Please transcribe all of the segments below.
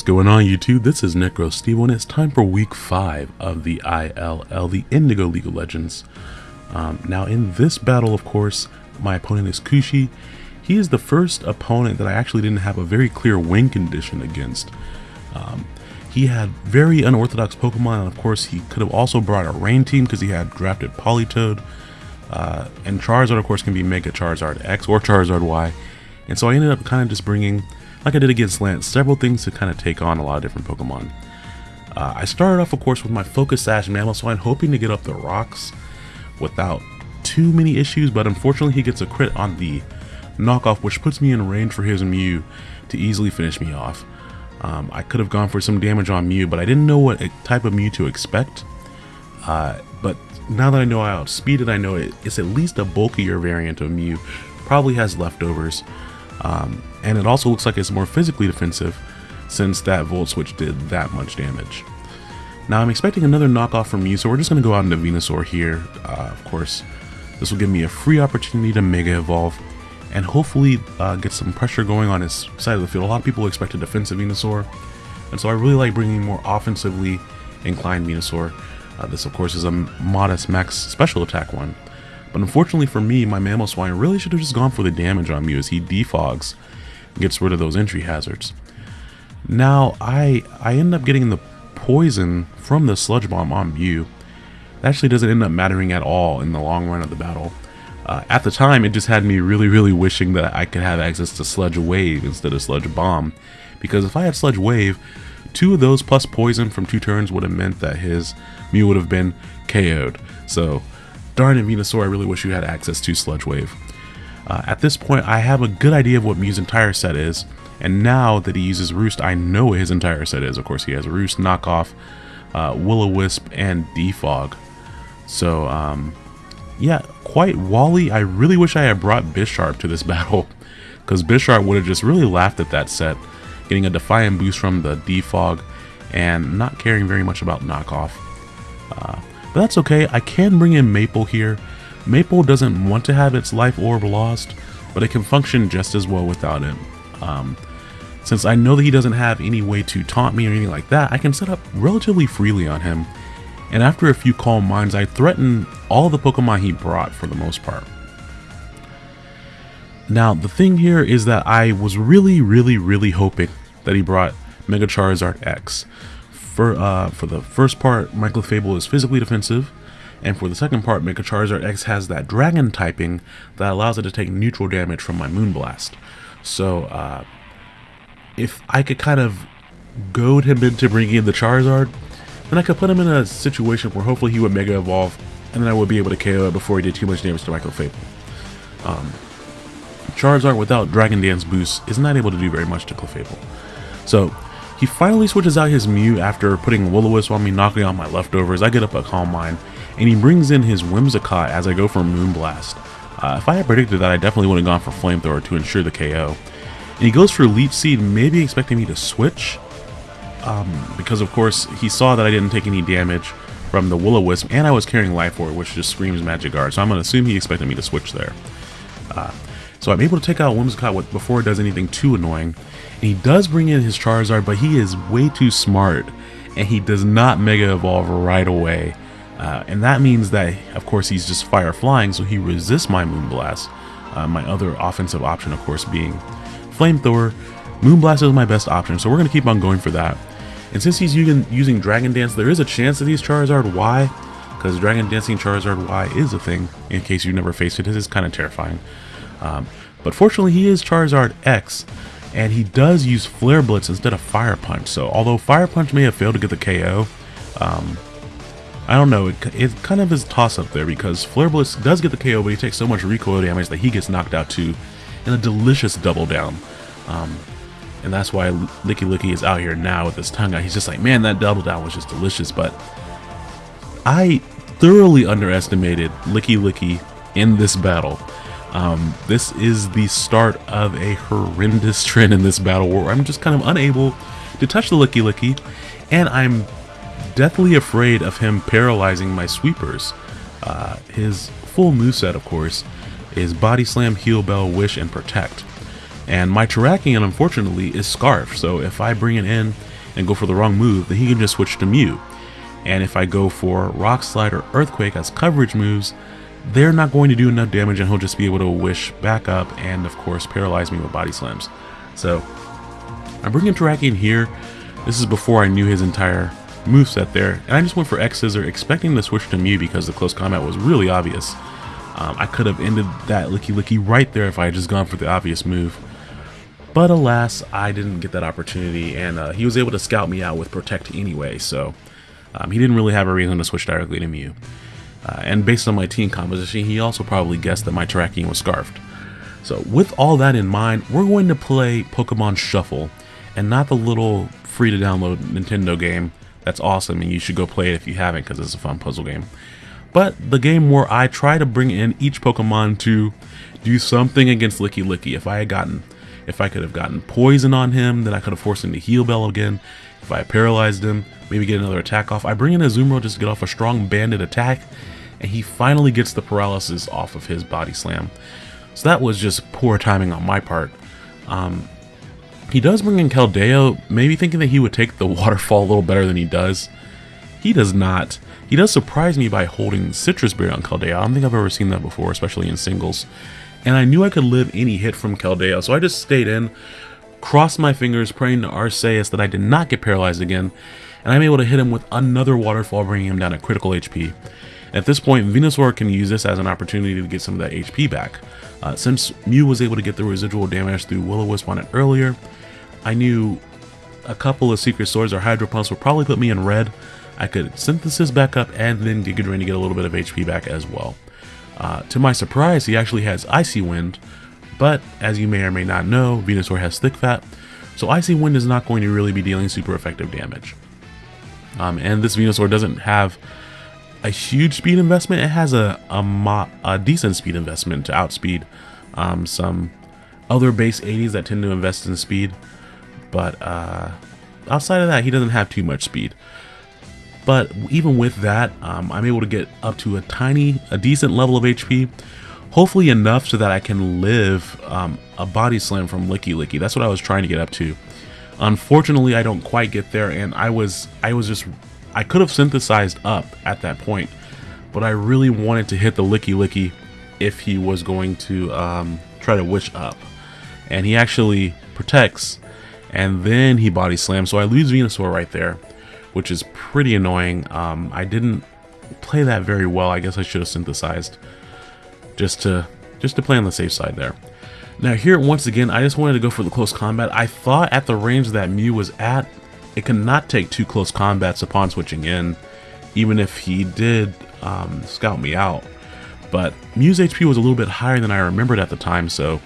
What's going on YouTube? This is Necro Steve and it's time for week 5 of the ILL, the Indigo League of Legends. Um, now in this battle of course, my opponent is Kushi. He is the first opponent that I actually didn't have a very clear win condition against. Um, he had very unorthodox Pokemon and of course he could have also brought a rain team because he had drafted Politoed. Uh, and Charizard of course can be Mega Charizard X or Charizard Y. And so I ended up kind of just bringing like I did against Lance, several things to kind of take on a lot of different Pokemon. Uh, I started off, of course, with my Focus Sash Mamoswine, hoping to get up the rocks without too many issues, but unfortunately he gets a crit on the knockoff, which puts me in range for his Mew to easily finish me off. Um, I could have gone for some damage on Mew, but I didn't know what type of Mew to expect. Uh, but now that I know I outspeed it, I know it, it's at least a bulkier variant of Mew. Probably has leftovers. Um, and it also looks like it's more physically defensive since that Volt Switch did that much damage. Now I'm expecting another knockoff from you, so we're just going to go out into Venusaur here. Uh, of course, this will give me a free opportunity to Mega Evolve and hopefully uh, get some pressure going on his side of the field. A lot of people expect a defensive Venusaur, and so I really like bringing more offensively inclined Venusaur. Uh, this, of course, is a modest max special attack one. But unfortunately for me, my Mamoswine really should have just gone for the damage on Mew as he defogs gets rid of those entry hazards. Now, I I end up getting the poison from the Sludge Bomb on Mew. It actually doesn't end up mattering at all in the long run of the battle. Uh, at the time, it just had me really, really wishing that I could have access to Sludge Wave instead of Sludge Bomb. Because if I had Sludge Wave, two of those plus poison from two turns would have meant that his Mew would have been KO'd. So Darn it, Venusaur, I really wish you had access to Sludge Wave. Uh, at this point, I have a good idea of what Mew's entire set is, and now that he uses Roost, I know what his entire set is. Of course, he has Roost, Knockoff, uh, Will-O-Wisp, and Defog. So, um, yeah, quite Wally. I really wish I had brought Bisharp to this battle, because Bisharp would have just really laughed at that set, getting a Defiant boost from the Defog, and not caring very much about Knockoff. Uh, but that's okay, I can bring in Maple here. Maple doesn't want to have its life orb lost, but it can function just as well without it. Um, since I know that he doesn't have any way to taunt me or anything like that, I can set up relatively freely on him. And after a few calm minds, I threaten all the Pokemon he brought for the most part. Now, the thing here is that I was really, really, really hoping that he brought Mega Charizard X. For, uh, for the first part, my Clefable is physically defensive, and for the second part, Mega Charizard X has that Dragon typing that allows it to take neutral damage from my Moonblast. So, uh, if I could kind of goad him into bringing in the Charizard, then I could put him in a situation where hopefully he would Mega Evolve, and then I would be able to KO it before he did too much damage to my Clefable. Um, Charizard without Dragon Dance boost is not able to do very much to Clefable. So, he finally switches out his Mew after putting Will-O-Wisp on me, knocking out my leftovers. I get up a Calm Mind, and he brings in his Whimsicott as I go for Moonblast. Uh, if I had predicted that, I definitely would have gone for Flamethrower to ensure the KO. And he goes for Leech Seed, maybe expecting me to switch, um, because of course he saw that I didn't take any damage from the Will-O-Wisp, and I was carrying Life Orb, which just screams Magic Guard, so I'm going to assume he expected me to switch there. Uh, so I'm able to take out Whimsicott before it does anything too annoying, and he does bring in his Charizard, but he is way too smart. And he does not Mega Evolve right away. Uh, and that means that, of course, he's just Fire Flying, so he resists my Moonblast. Uh, my other offensive option, of course, being Flamethrower. Moonblast is my best option, so we're going to keep on going for that. And since he's using, Dragon Dance, there is a chance that he's Charizard Y, because Dragon Dancing Charizard Y is a thing, in case you've never faced it. It is kind of terrifying. Um, but fortunately, he is Charizard X, and he does use Flare Blitz instead of Fire Punch. So although Fire Punch may have failed to get the KO, um, I don't know, it, it kind of is toss-up there because Flare Blitz does get the KO, but he takes so much recoil damage that he gets knocked out too in a delicious double down. Um, and that's why Lickilicky is out here now with his tongue out. He's just like, man, that double down was just delicious. But I thoroughly underestimated Lickilicky in this battle. Um, this is the start of a horrendous trend in this battle where I'm just kind of unable to touch the Lickilicky, and I'm deathly afraid of him paralyzing my sweepers. Uh, his full moveset, of course, is Body Slam, Heal Bell, Wish, and Protect. And my Terrakion, unfortunately, is Scarf, so if I bring it in and go for the wrong move, then he can just switch to Mew. And if I go for Rock Slide or Earthquake as coverage moves, they're not going to do enough damage and he'll just be able to wish back up and of course paralyze me with body slams. So I'm bringing Terrakion here. This is before I knew his entire move set there. And I just went for X Scissor expecting to switch to Mew because the close combat was really obvious. Um, I could have ended that Lickilicky right there if I had just gone for the obvious move. But alas, I didn't get that opportunity, and uh, he was able to scout me out with Protect anyway, so um, he didn't really have a reason to switch directly to Mew. Uh, and based on my team composition, he also probably guessed that my Terrakion was Scarfed. So with all that in mind, we're going to play Pokemon Shuffle, and not the little free to download Nintendo game that's awesome and you should go play it if you haven't because it's a fun puzzle game. But the game where I try to bring in each Pokemon to do something against Lickilicky. If I had gotten, if I could have gotten poison on him, then I could have forced him to heal bell again. If I paralyzed him, maybe get another attack off. I bring in Azumarill just to get off a strong banded attack, and he finally gets the paralysis off of his body slam. So that was just poor timing on my part. Um, he does bring in Keldeo, maybe thinking that he would take the waterfall a little better than he does. He does not. He does surprise me by holding Sitrus Berry on Keldeo. I don't think I've ever seen that before, especially in singles. And I knew I could live any hit from Keldeo, so I just stayed in, crossed my fingers, praying to Arceus that I did not get paralyzed again, and I'm able to hit him with another waterfall, bringing him down at critical HP. At this point, Venusaur can use this as an opportunity to get some of that HP back. Uh, since Mew was able to get the residual damage through Will-O-Wisp on it earlier, I knew a couple of Secret Swords or Hydro Pumps would probably put me in red. I could synthesis back up and then Giga Drain to get a little bit of HP back as well. Uh, to my surprise, he actually has Icy Wind, but as you may or may not know, Venusaur has Thick Fat, so Icy Wind is not going to really be dealing super effective damage. Um, and this Venusaur doesn't have a huge speed investment, it has a, a, a decent speed investment to outspeed um, some other base 80s that tend to invest in speed. But uh, outside of that, he doesn't have too much speed. But even with that, um, I'm able to get up to a tiny, a decent level of HP. Hopefully enough so that I can live um, a body slam from Lickilicky. That's what I was trying to get up to. Unfortunately, I don't quite get there, and I was, I was just, I could have synthesized up at that point, but I really wanted to hit the Lickilicky if he was going to um, try to wish up. And he actually protects and then he body slams. So I lose Venusaur right there, which is pretty annoying. Um, I didn't play that very well. I guess I should have synthesized just to just to play on the safe side there. Now here, once again, I just wanted to go for the close combat. I thought at the range that Mew was at, it could not take two close combats upon switching in, even if he did um, scout me out. But Mew's HP was a little bit higher than I remembered at the time, so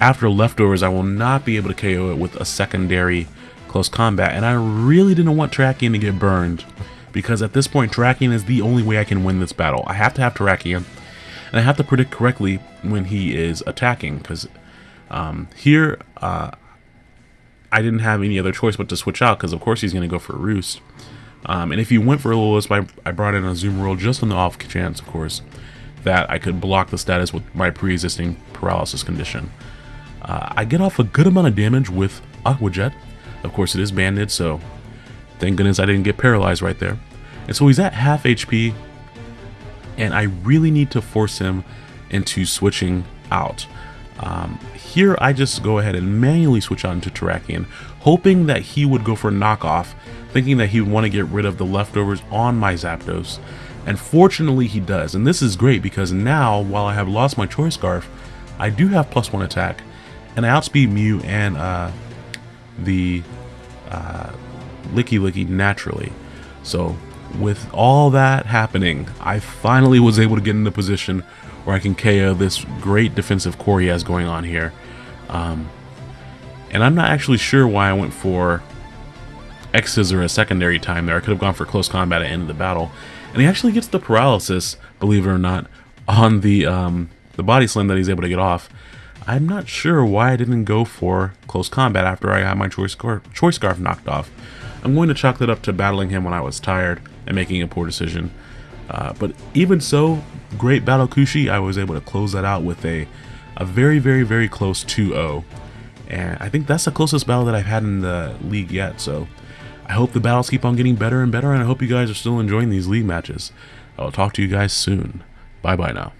after leftovers, I will not be able to KO it with a secondary close combat. And I really didn't want Terrakion to get burned because at this point, Terrakion is the only way I can win this battle. I have to have Terrakion, and I have to predict correctly when he is attacking because um, here uh, I didn't have any other choice but to switch out because of course he's going to go for a Roost. Um, and if he went for a Wisp, I, I brought in a Azumarill just on the off chance, of course, that I could block the status with my pre-existing paralysis condition. Uh, I get off a good amount of damage with Aqua Jet. Of course, it is banded, so thank goodness I didn't get paralyzed right there. And so he's at half HP, and I really need to force him into switching out. Um, here, I just go ahead and manually switch out into Terrakion, hoping that he would go for knockoff, thinking that he would want to get rid of the leftovers on my Zapdos. And fortunately, he does. And this is great because now, while I have lost my Choice Scarf, I do have plus one attack, and I outspeed Mew and uh, the uh, Lickilicky naturally. So with all that happening, I finally was able to get in the position where I can KO this great defensive core he has going on here. Um, and I'm not actually sure why I went for X Scissor a secondary time there. I could have gone for close combat at the end of the battle. And he actually gets the paralysis, believe it or not, on the um, the body slam that he's able to get off. I'm not sure why I didn't go for close combat after I had my choice choice scarf knocked off. I'm going to chalk that up to battling him when I was tired and making a poor decision. Uh, but even so, great battle Kushi, I was able to close that out with a, a very, very, very close 2-0. And I think that's the closest battle that I've had in the league yet, so I hope the battles keep on getting better and better, and I hope you guys are still enjoying these league matches. I will talk to you guys soon. Bye bye now.